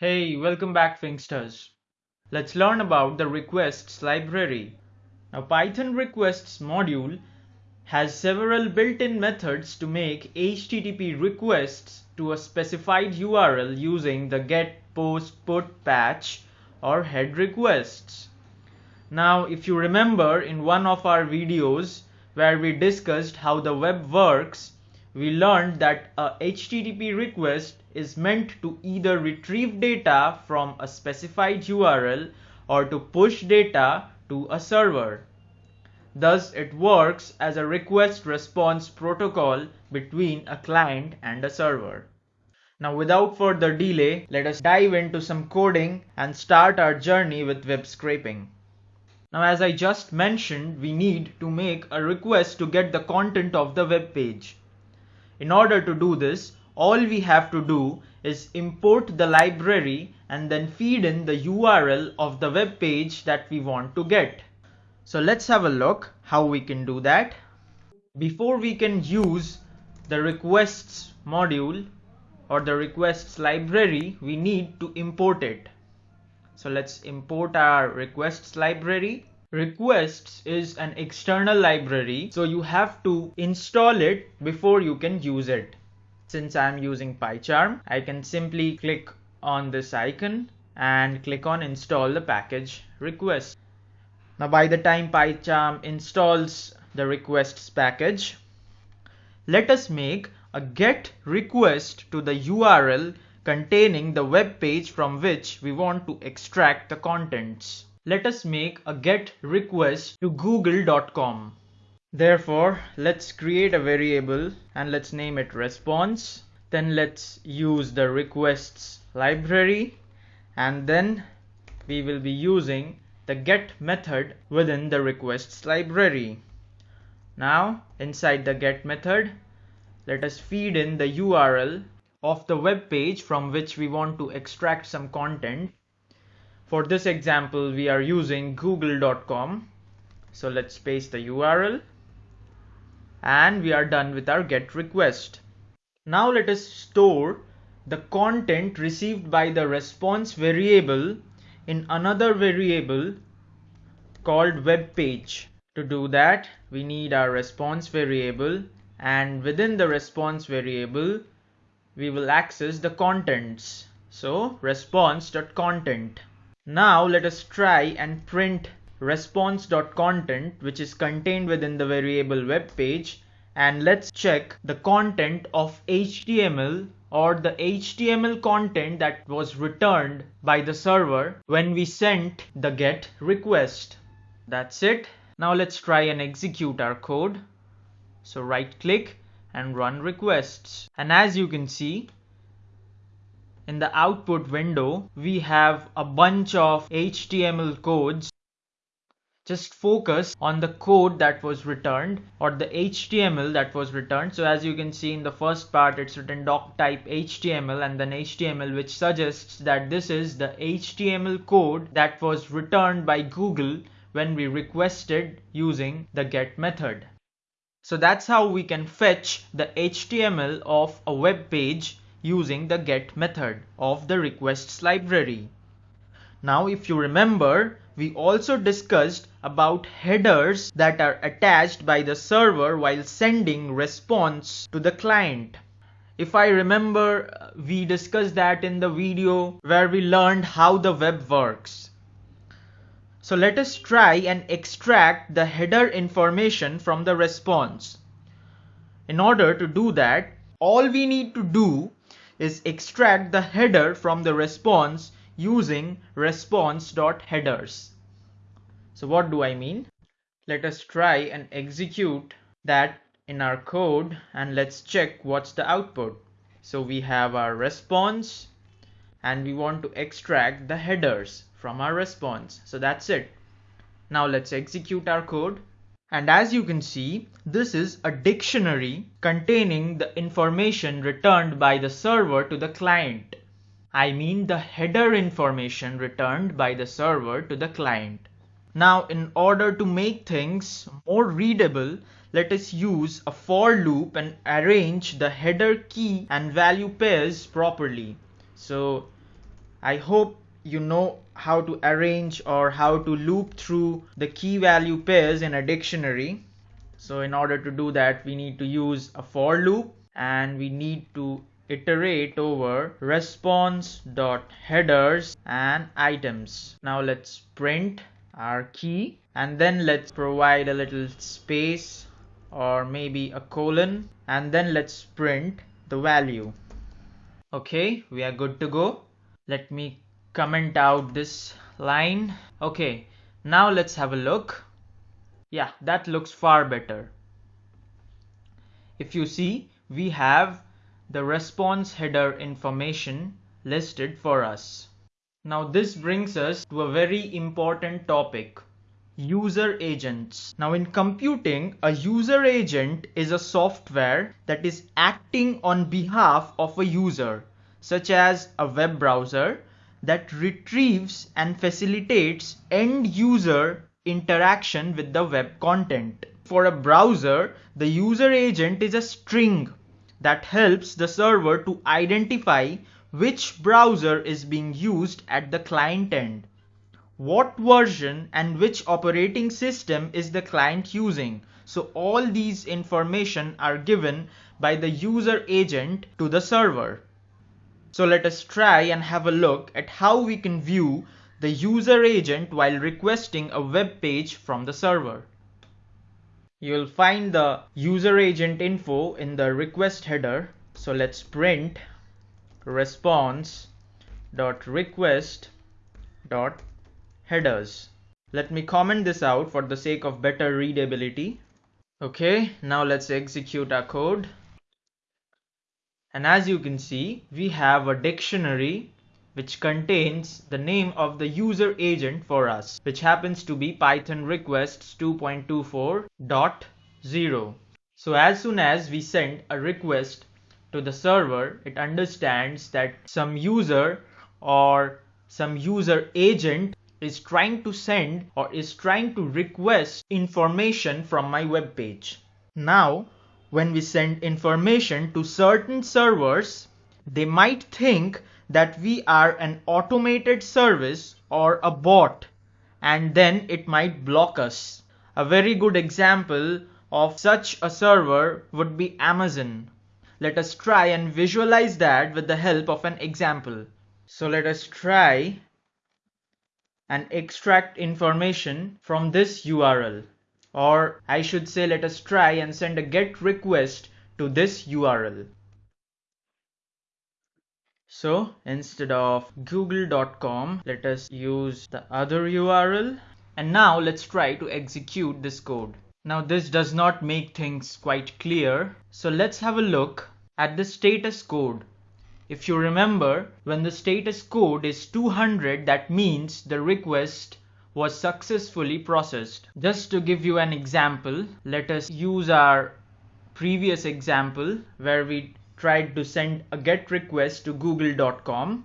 Hey, welcome back Finxters. Let's learn about the requests library. Now Python requests module has several built-in methods to make HTTP requests to a specified URL using the get, post, put, patch or head requests. Now if you remember in one of our videos where we discussed how the web works, we learned that a HTTP request is meant to either retrieve data from a specified URL or to push data to a server. Thus, it works as a request response protocol between a client and a server. Now, without further delay, let us dive into some coding and start our journey with web scraping. Now, as I just mentioned, we need to make a request to get the content of the web page. In order to do this, all we have to do is import the library and then feed in the URL of the web page that we want to get. So let's have a look how we can do that. Before we can use the requests module or the requests library, we need to import it. So let's import our requests library Requests is an external library, so you have to install it before you can use it. Since I'm using PyCharm, I can simply click on this icon and click on install the package request. Now by the time PyCharm installs the requests package, let us make a get request to the URL containing the web page from which we want to extract the contents let us make a get request to google.com. Therefore, let's create a variable and let's name it response. Then let's use the requests library and then we will be using the get method within the requests library. Now inside the get method, let us feed in the URL of the web page from which we want to extract some content for this example, we are using google.com. So let's paste the URL and we are done with our get request. Now let us store the content received by the response variable in another variable called web page. To do that, we need our response variable and within the response variable, we will access the contents. So response.content. Now let us try and print response.content which is contained within the variable web page and let's check the content of HTML or the HTML content that was returned by the server when we sent the get request. That's it. Now let's try and execute our code. So right click and run requests. And as you can see, in the output window, we have a bunch of HTML codes. Just focus on the code that was returned or the HTML that was returned. So as you can see in the first part, it's written doc type HTML and then HTML, which suggests that this is the HTML code that was returned by Google when we requested using the get method. So that's how we can fetch the HTML of a web page using the get method of the requests library. Now if you remember, we also discussed about headers that are attached by the server while sending response to the client. If I remember, uh, we discussed that in the video where we learned how the web works. So let us try and extract the header information from the response. In order to do that, all we need to do is extract the header from the response using response.headers. So what do I mean? Let us try and execute that in our code and let's check what's the output. So we have our response and we want to extract the headers from our response. So that's it. Now let's execute our code. And as you can see, this is a dictionary containing the information returned by the server to the client. I mean the header information returned by the server to the client. Now in order to make things more readable, let us use a for loop and arrange the header key and value pairs properly. So I hope you know how to arrange or how to loop through the key value pairs in a dictionary. So in order to do that, we need to use a for loop and we need to iterate over response dot headers and items. Now let's print our key and then let's provide a little space or maybe a colon and then let's print the value. Okay, we are good to go. Let me comment out this line. Okay, now let's have a look. Yeah, that looks far better. If you see, we have the response header information listed for us. Now this brings us to a very important topic user agents. Now in computing, a user agent is a software that is acting on behalf of a user, such as a web browser that retrieves and facilitates end user interaction with the web content. For a browser, the user agent is a string that helps the server to identify which browser is being used at the client end. What version and which operating system is the client using? So all these information are given by the user agent to the server. So let us try and have a look at how we can view the user agent while requesting a web page from the server. You'll find the user agent info in the request header. So let's print response dot request dot headers. Let me comment this out for the sake of better readability. Okay, now let's execute our code. And as you can see, we have a dictionary which contains the name of the user agent for us, which happens to be Python requests 2.24.0. So as soon as we send a request to the server, it understands that some user or some user agent is trying to send or is trying to request information from my web page. Now, when we send information to certain servers, they might think that we are an automated service or a bot and then it might block us. A very good example of such a server would be Amazon. Let us try and visualize that with the help of an example. So let us try and extract information from this URL. Or I should say let us try and send a GET request to this URL. So instead of google.com, let us use the other URL. And now let's try to execute this code. Now this does not make things quite clear. So let's have a look at the status code. If you remember, when the status code is 200, that means the request was successfully processed. Just to give you an example, let us use our previous example where we tried to send a get request to google.com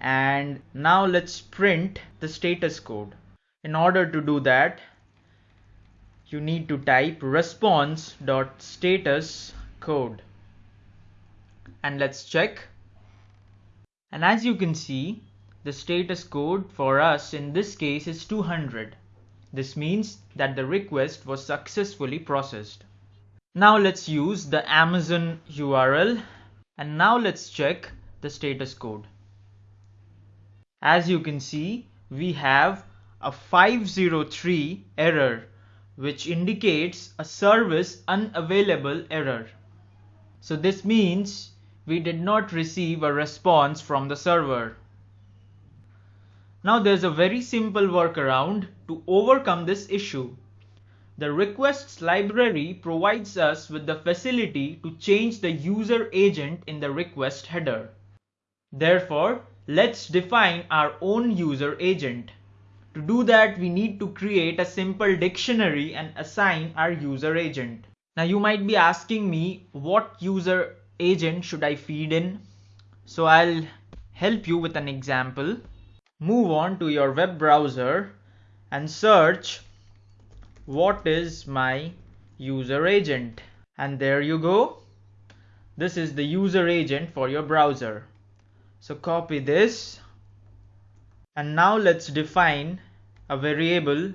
and now let's print the status code. In order to do that, you need to type response.status code and let's check. And as you can see, the status code for us in this case is 200. This means that the request was successfully processed. Now let's use the Amazon URL and now let's check the status code. As you can see, we have a 503 error which indicates a service unavailable error. So this means we did not receive a response from the server. Now there's a very simple workaround to overcome this issue. The requests library provides us with the facility to change the user agent in the request header. Therefore, let's define our own user agent. To do that, we need to create a simple dictionary and assign our user agent. Now you might be asking me what user agent should I feed in? So I'll help you with an example. Move on to your web browser and search what is my user agent. And there you go. This is the user agent for your browser. So copy this. And now let's define a variable.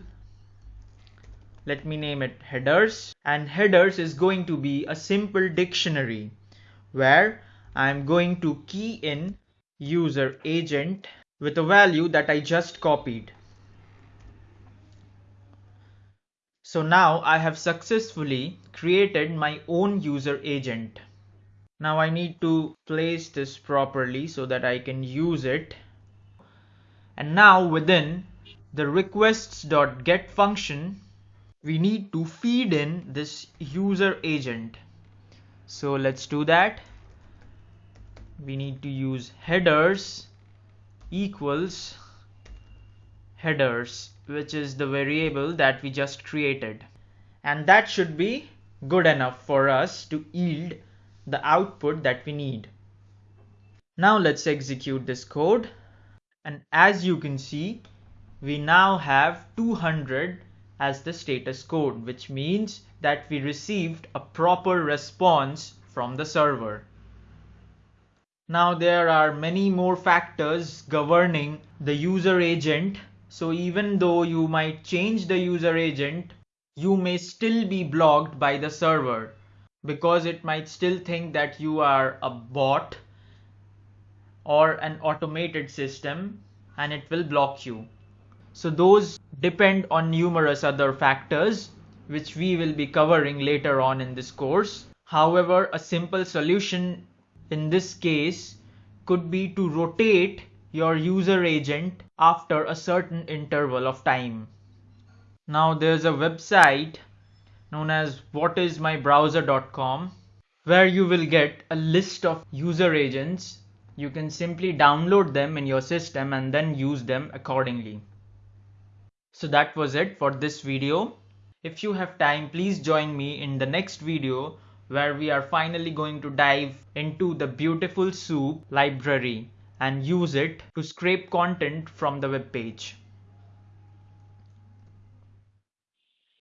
Let me name it headers. And headers is going to be a simple dictionary where I'm going to key in user agent with a value that I just copied. So now I have successfully created my own user agent. Now I need to place this properly so that I can use it. And now within the requests.get function, we need to feed in this user agent. So let's do that. We need to use headers equals headers which is the variable that we just created and that should be good enough for us to yield the output that we need. Now let's execute this code and as you can see we now have 200 as the status code which means that we received a proper response from the server. Now there are many more factors governing the user agent so even though you might change the user agent, you may still be blocked by the server because it might still think that you are a bot or an automated system and it will block you. So those depend on numerous other factors which we will be covering later on in this course. However, a simple solution in this case could be to rotate your user agent after a certain interval of time. Now there's a website known as whatismybrowser.com where you will get a list of user agents. You can simply download them in your system and then use them accordingly. So that was it for this video. If you have time, please join me in the next video where we are finally going to dive into the beautiful soup library and use it to scrape content from the web page.